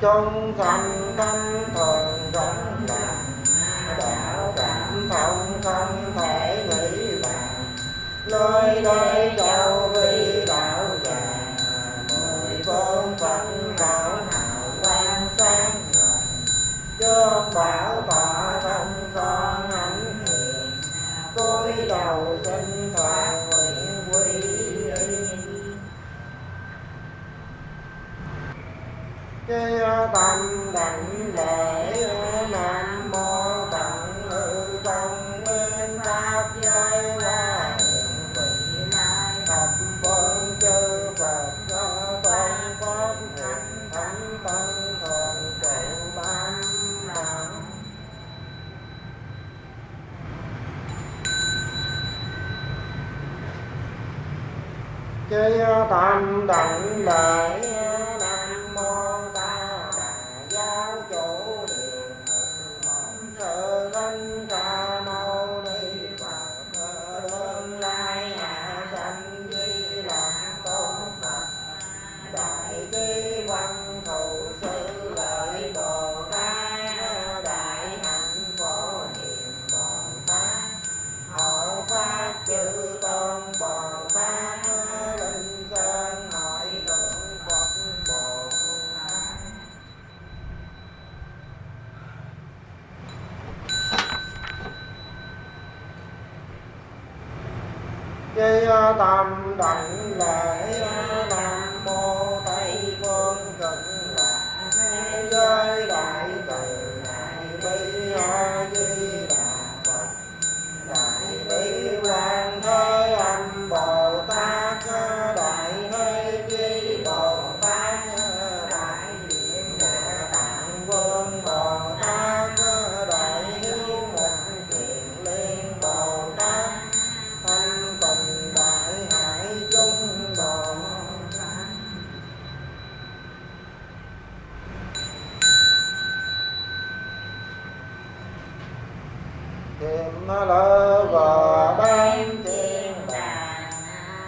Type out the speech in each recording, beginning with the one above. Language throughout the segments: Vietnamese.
trong sanh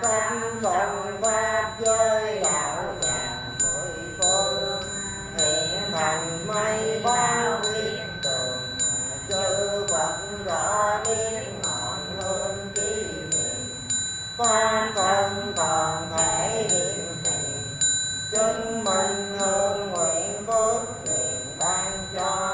công vòng qua chơi đạo nhà mười phương hiện thành mây bao liên tường chư phật rõ liên ngọn hương trí niệm phan thân còn thể hiện tiền chứng minh hương nguyện phước liền ban cho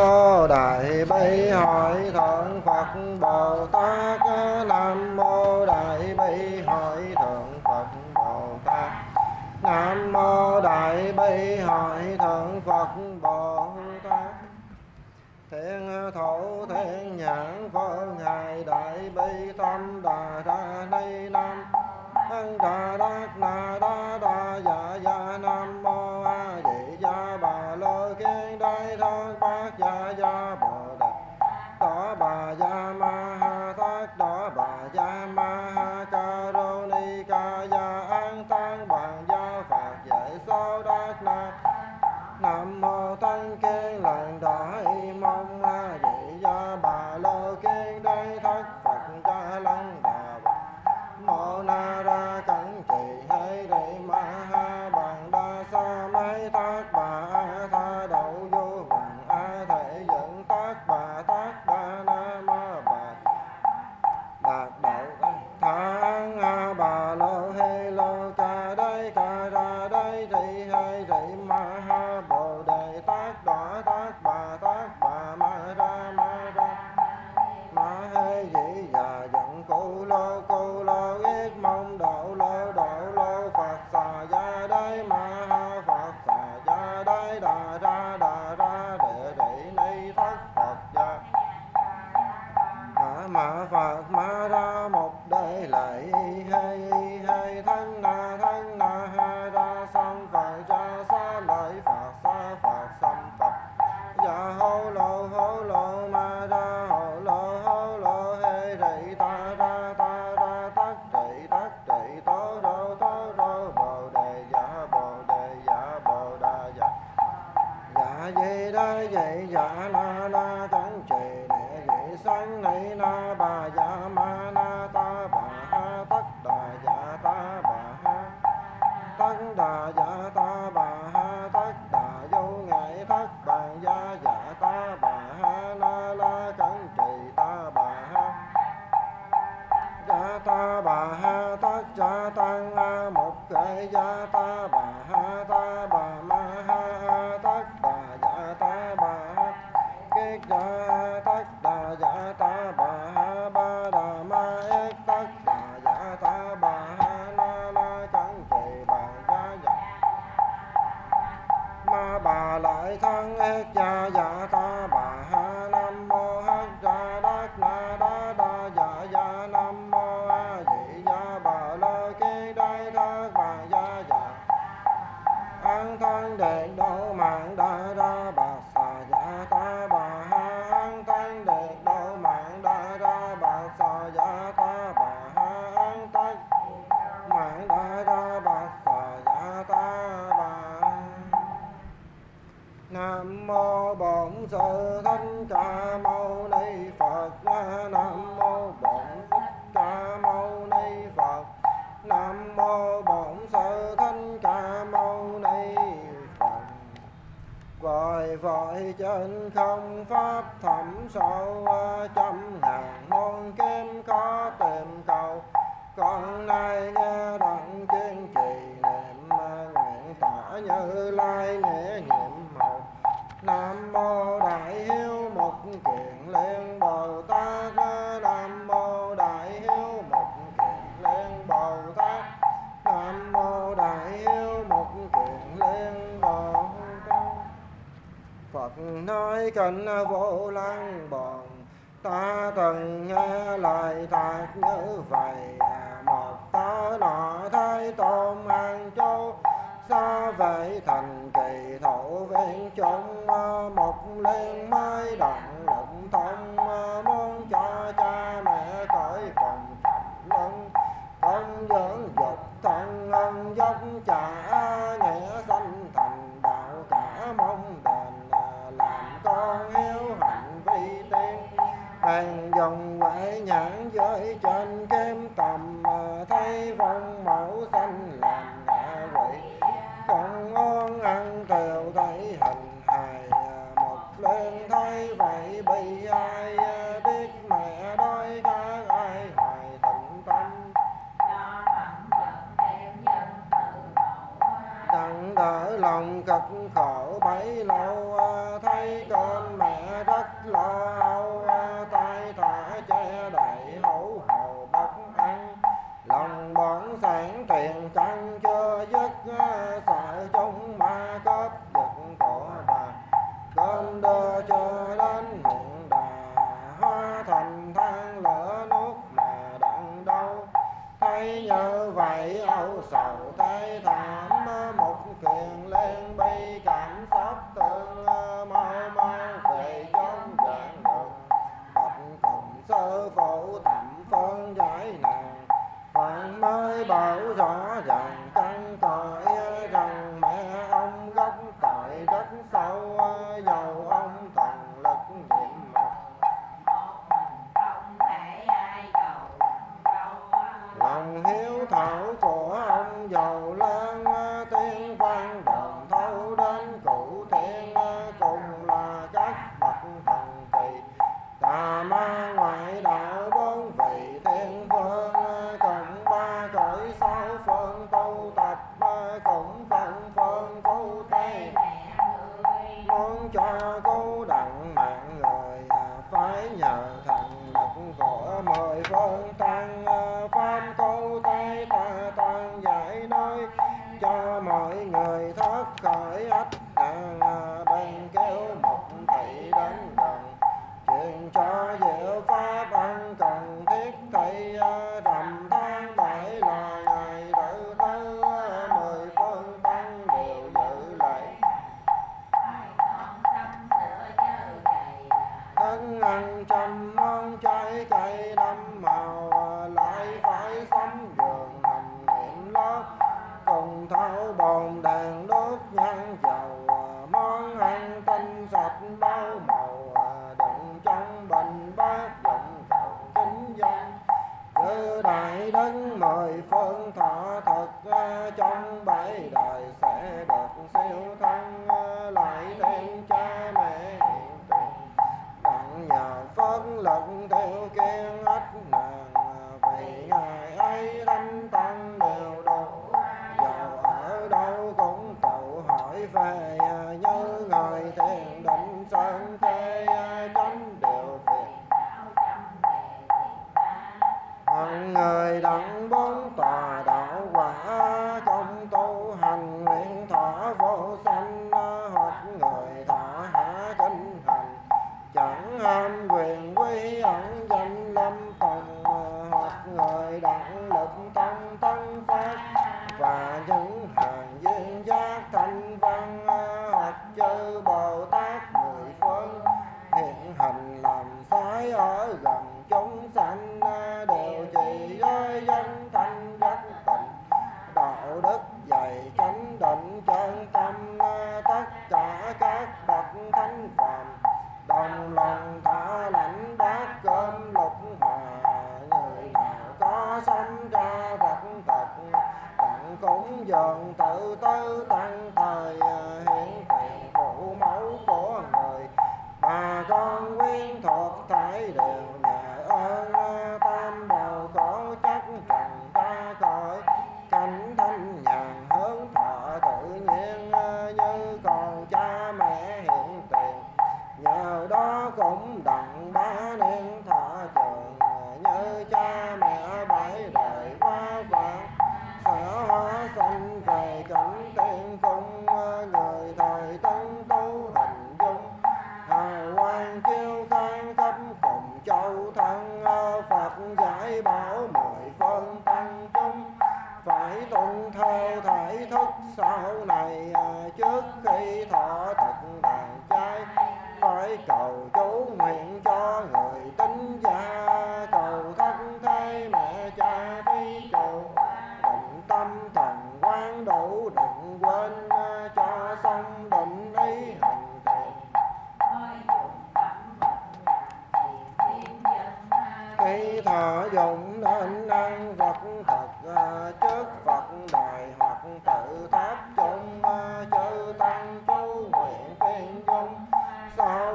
mô đại bi hội thượng phật bồ tát. Nam mô đại bi hội thượng phật bồ tát. Nam mô đại bi hội thượng phật bồ tát. Thiên thủ thiên nhãn phương hài đại bi tâm đà ra ni nam. Thân đà đắc nam đại thân ác cha dạ thân tình vô lăng bòn ta từng nghe lại thật như vậy à, một tá nọ thấy tôm ăn châu xa vậy thành kỳ thổ viên chúng à, một liên mai đặng lụng thông à, muốn cho cha mẹ cõi cùng lưng. Công dưỡng dục thân ân dốc trả cho cô đã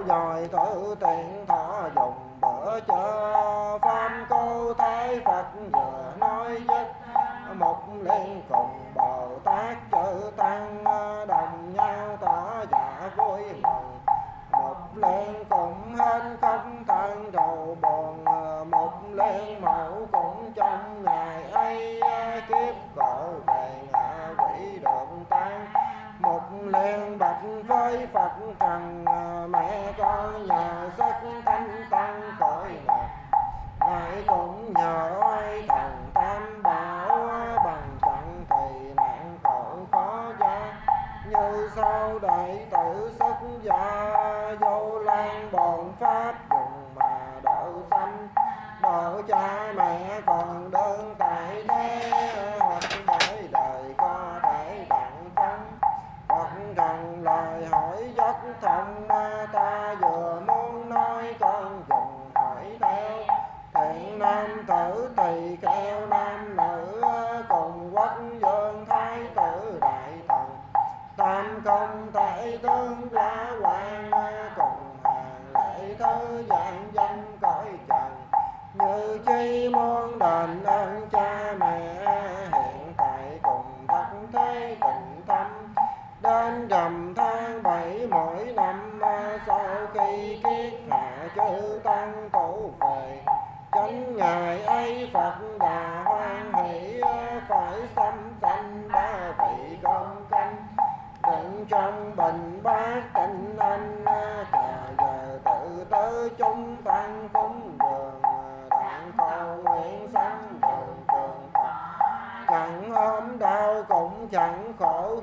dòi thử tiện thọ dùng bữa cho pháp câu thái phật giờ nói dứt một liên cùng bồ tát chữ tăng đồng nhau tỏ giả vui mừng một liên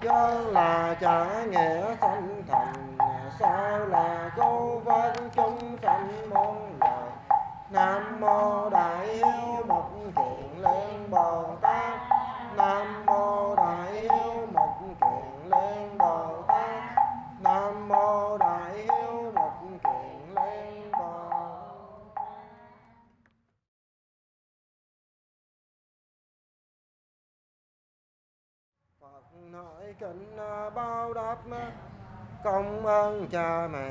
chớ là chả nghĩa sanh thành, sao là câu văn chúng sanh môn lời nam mô đại hiếu bậc thiện lên bồ tát. nội kính à, bao đáp. Công ơn cha mẹ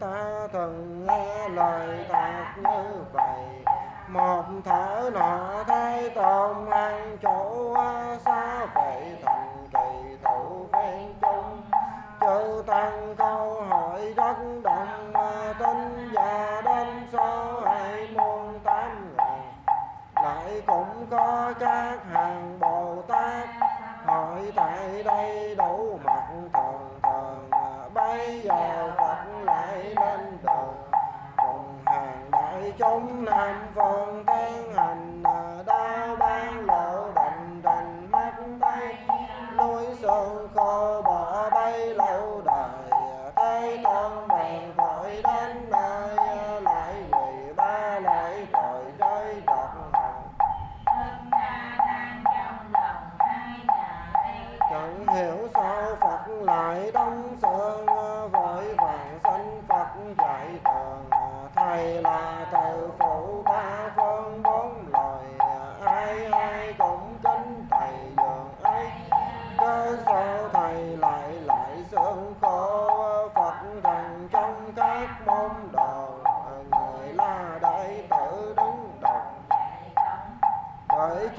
ta từng nghe lời tạc như vậy. Một thở nọ thay tôn ăn chỗ xa vậy thành kỳ thủ phen chung. Chư tăng câu hỏi rất đồng à, tin và đến số hai muôn tám ngàn. Lại cũng có các hàng bồ tát tại tại đây đổ mặt thần thần bây giờ phật lại lên đường. Cùng hàng đại chúng nam phương tiến hành đa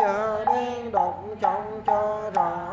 chớ đen độc trong cho rằng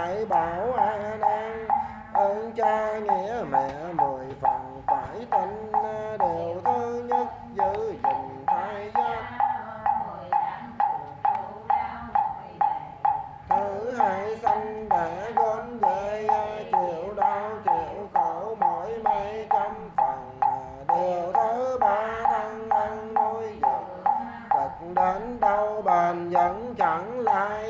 phải bảo an đang ơn cha nghĩa mẹ mười phần phải tin à, đều thứ nhất giữ gìn thai giác. Thứ hai sanh để gom về à, chịu đau chịu khổ mỗi mấy trăm phần à, điều thứ ba thân ăn nuôi dưỡng cực đến đâu bền vẫn chẳng lai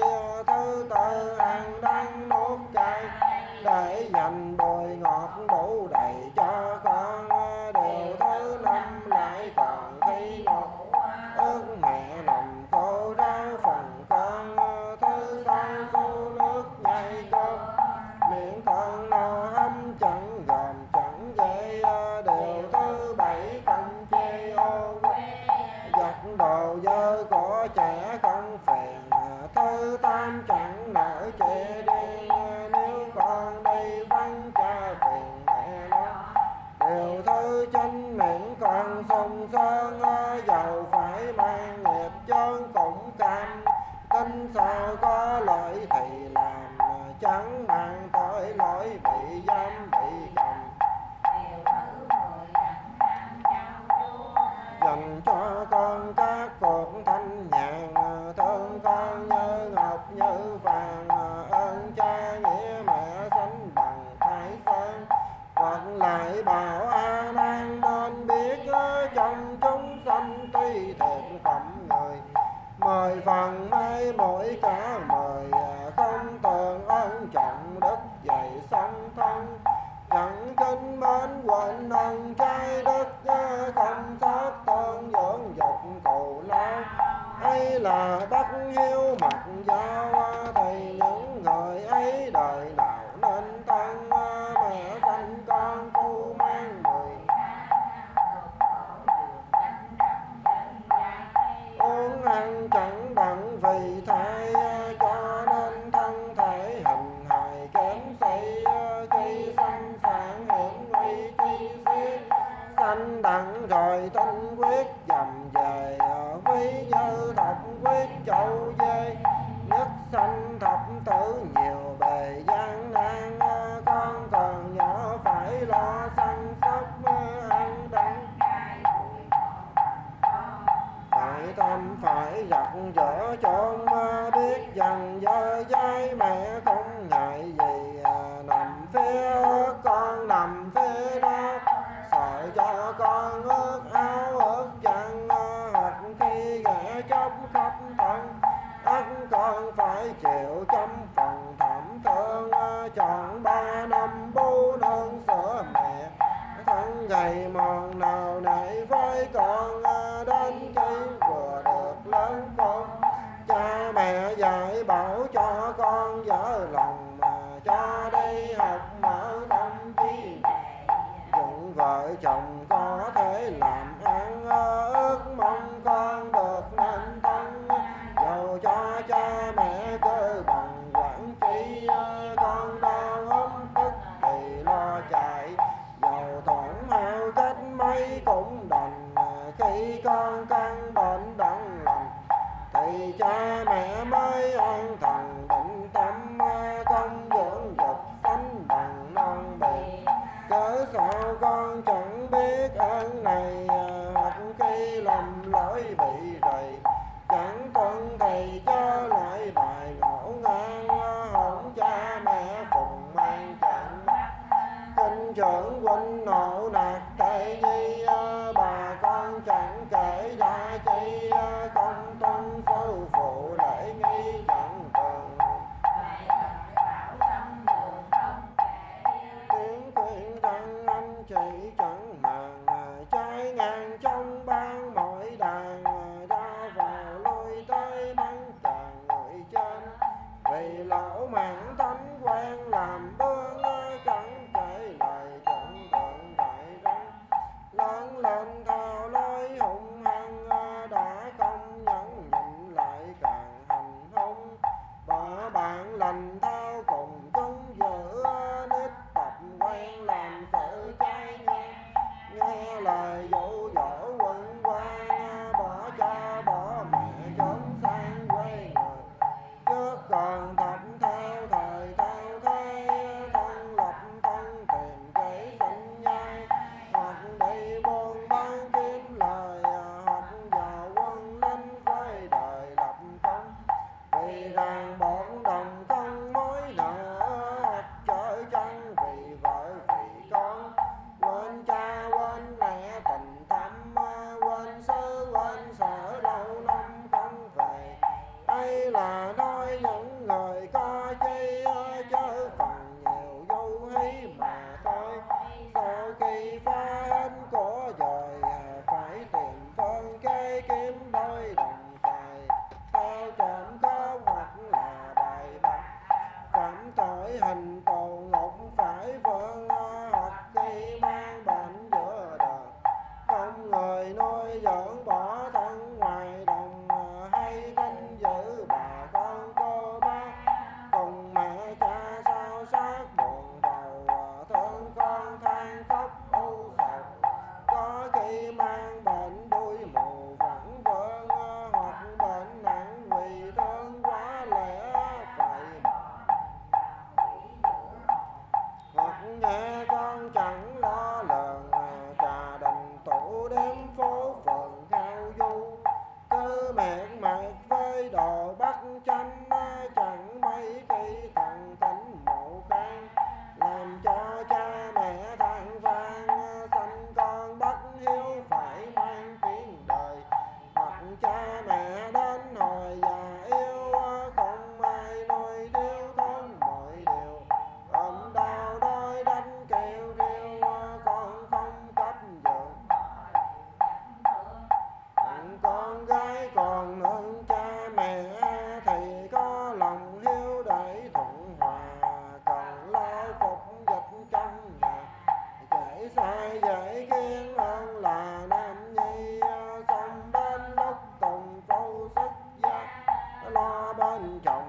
万能章。nói cũng đành ờ, khi con căn bệnh đặng lành. Thì cha mẹ mới an thần 要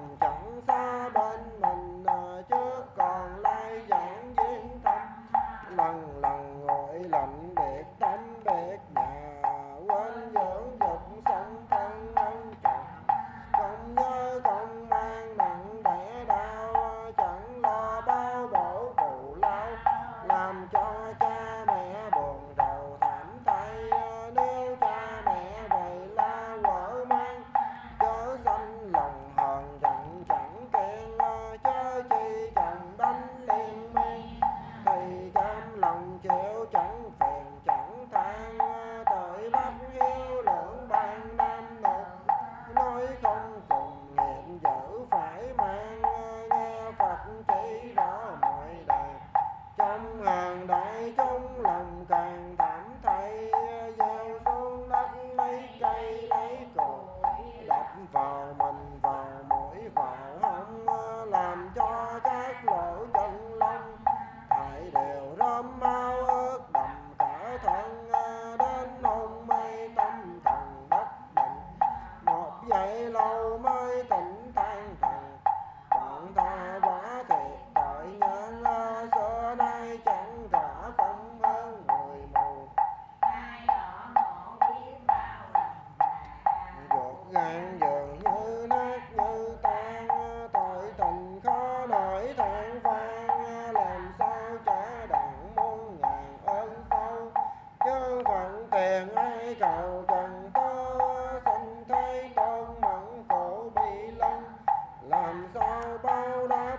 bao đau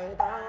những lời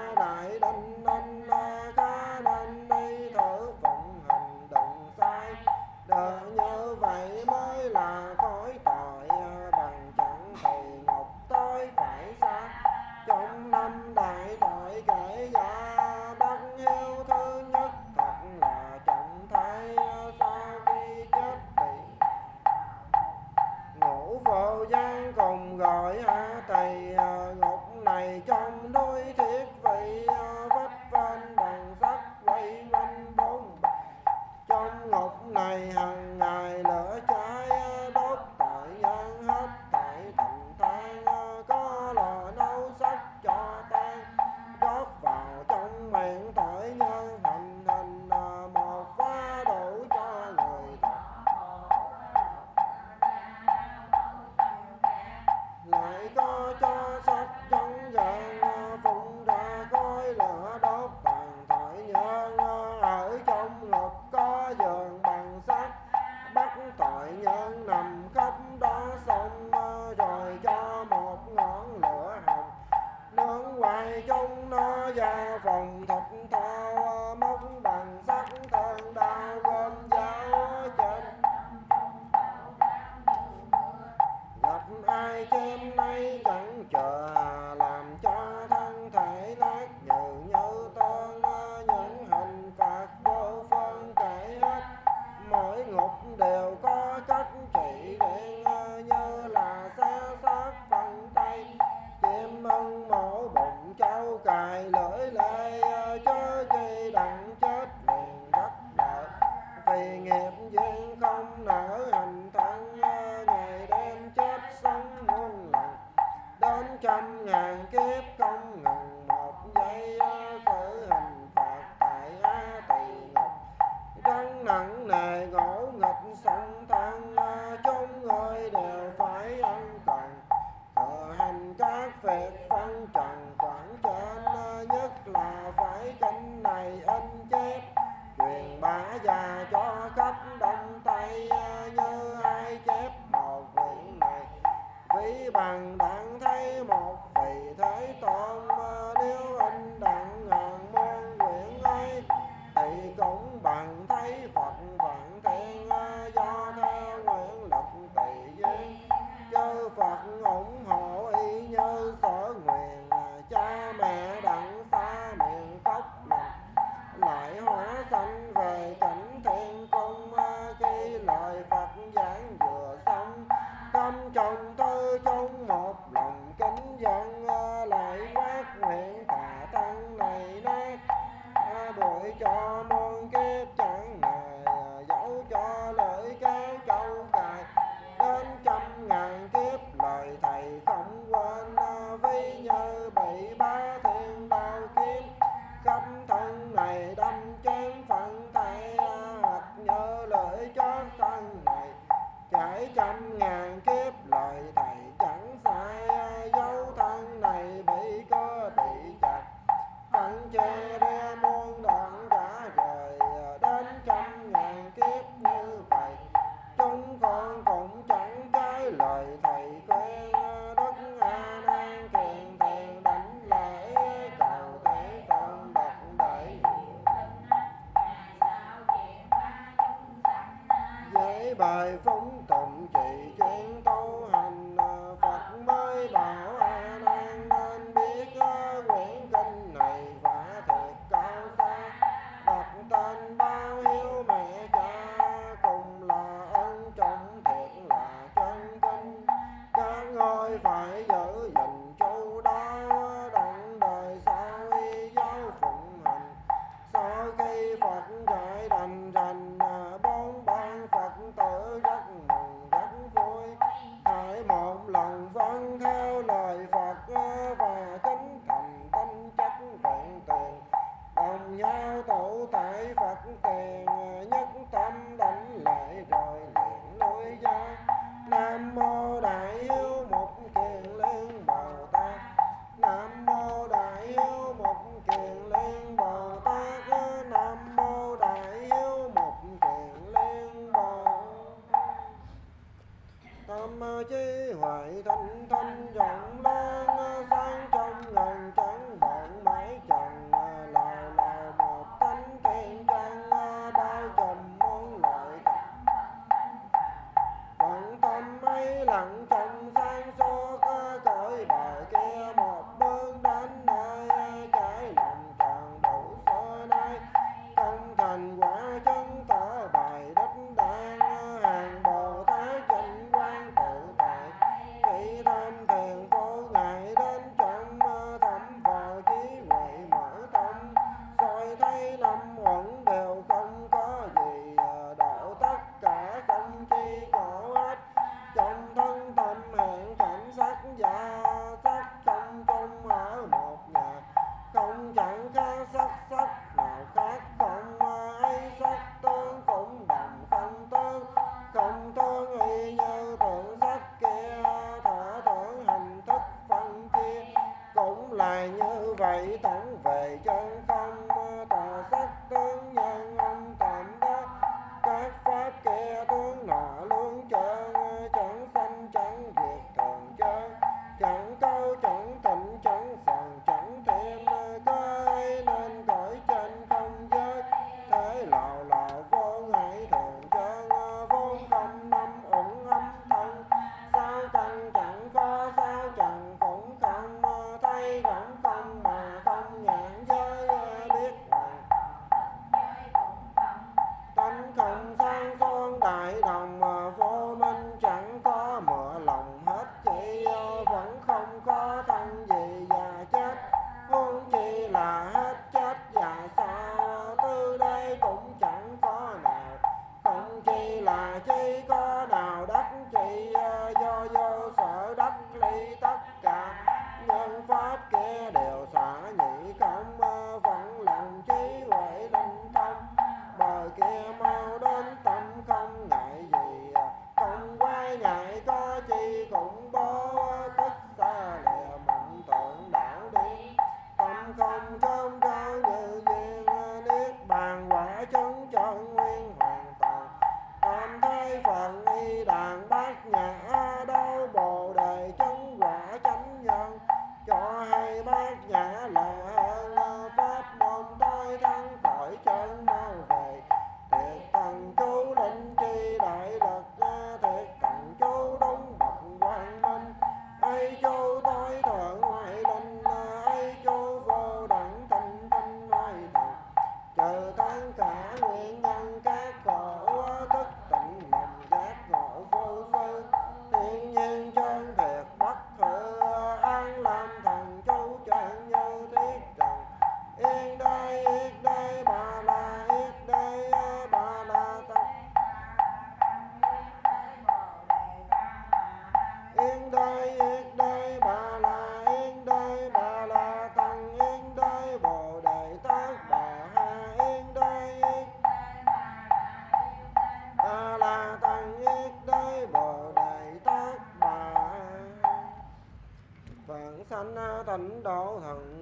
đó thằng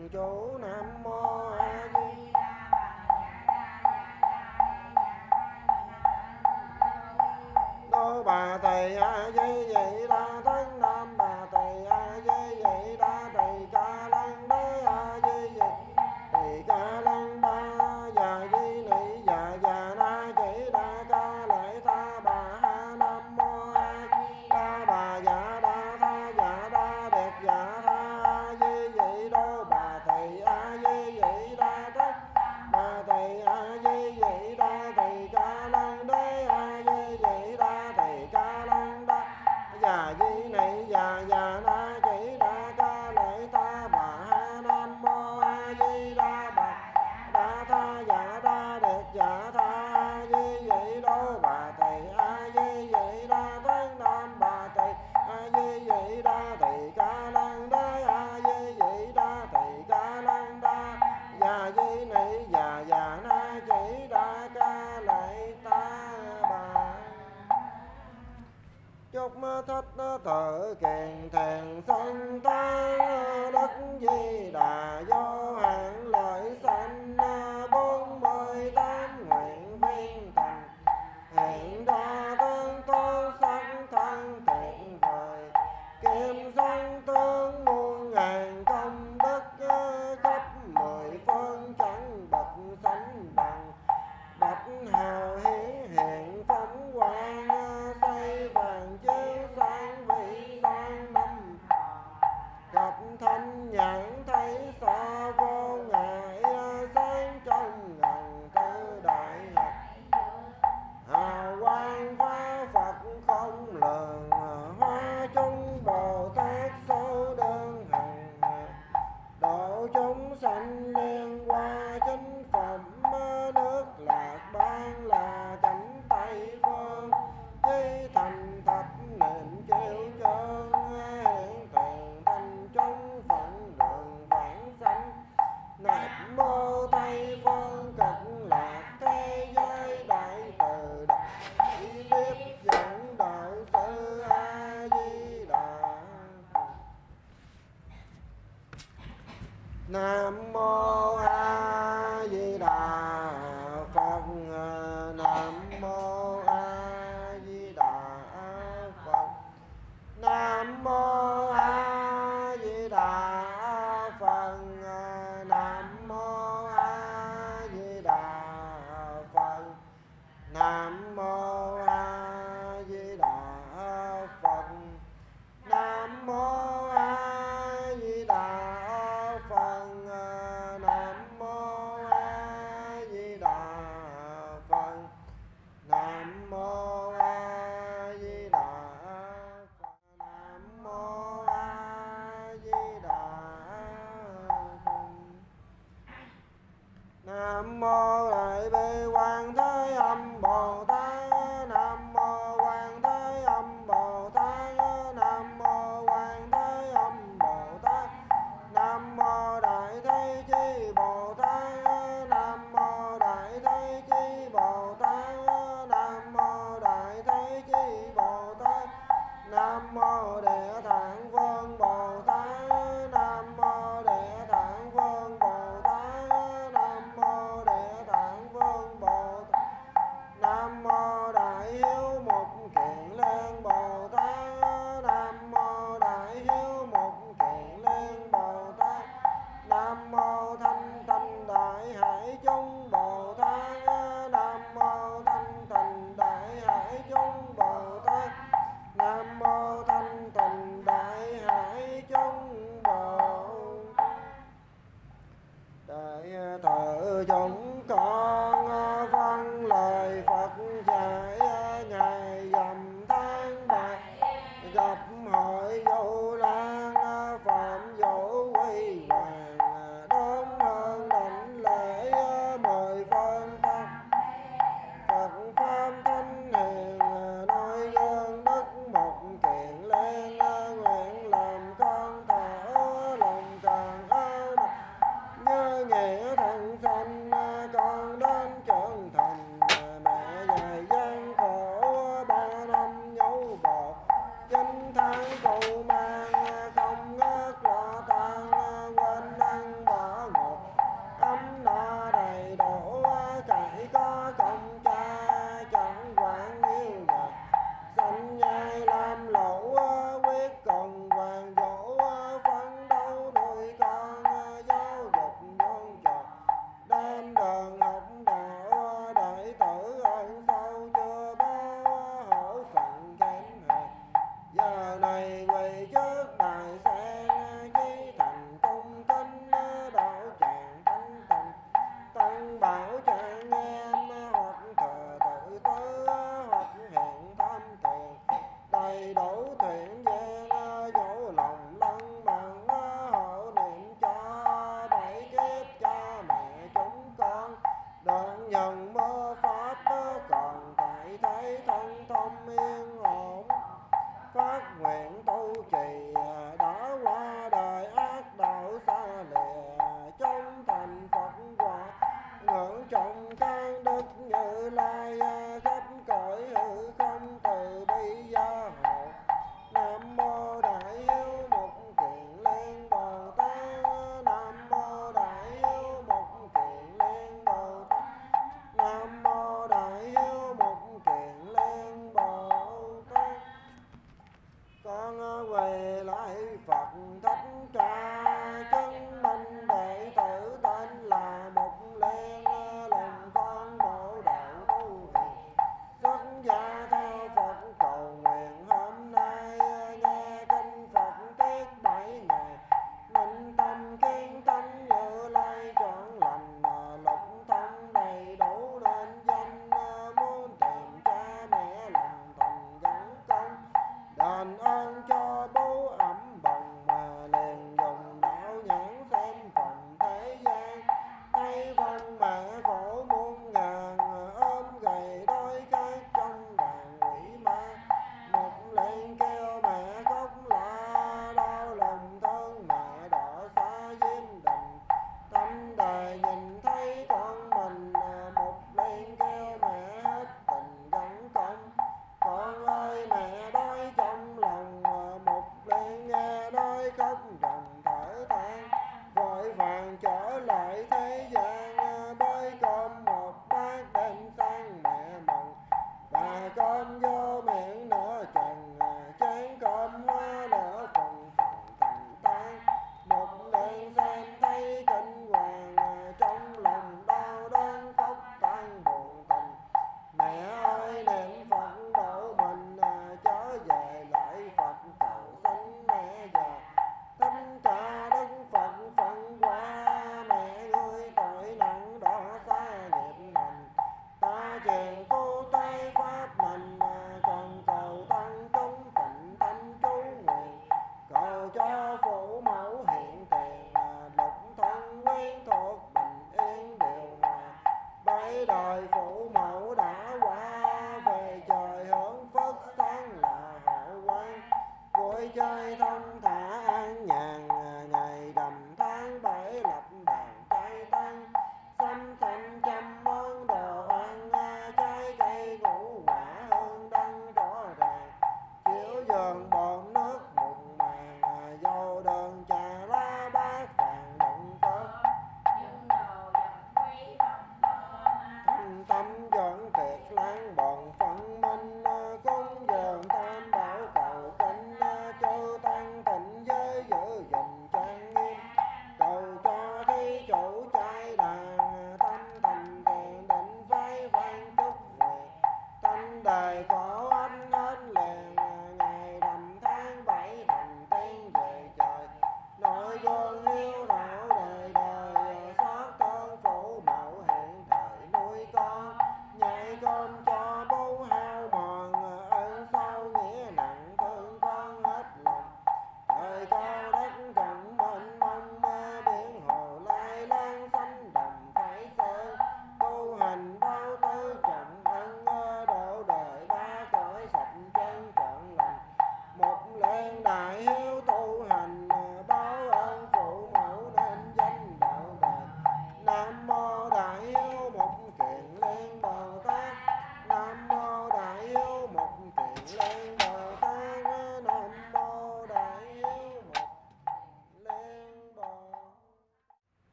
ไป